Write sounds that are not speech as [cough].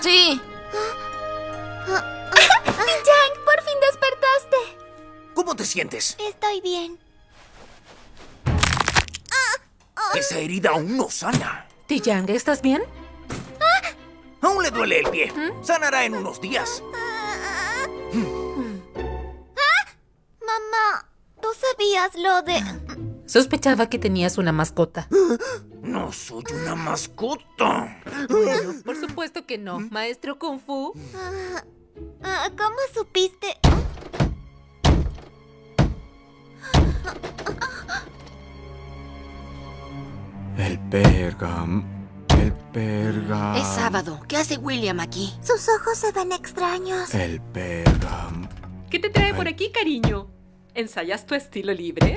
Sí. Yang, por fin despertaste. ¿Cómo te sientes? Estoy bien. Esa herida aún no sana. Tiyang, ¿estás bien? Aún le duele el pie. Sanará en unos días. Mamá, ¿tú sabías lo de...? [clears throat] Sospechaba que tenías una mascota. [gasps] No soy una mascota. Bueno, por supuesto que no. Maestro Kung Fu. Ah, ¿Cómo supiste? El pergam. El pergam. Es sábado. ¿Qué hace William aquí? Sus ojos se ven extraños. El pergam. ¿Qué te trae por aquí, cariño? ¿Ensayas tu estilo libre?